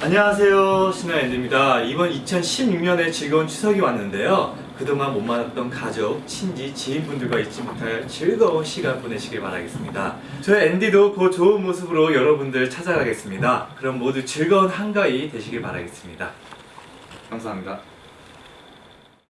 안녕하세요 신화엔드입니다. 이번 2016년에 즐거운 추석이 왔는데요. 그동안 못 만났던 가족, 친지, 지인분들과 잊지 못할 즐거운 시간 보내시길 바라겠습니다. 저희 앤디도 그 좋은 모습으로 여러분들 찾아가겠습니다. 그럼 모두 즐거운 한가위 되시길 바라겠습니다. 감사합니다.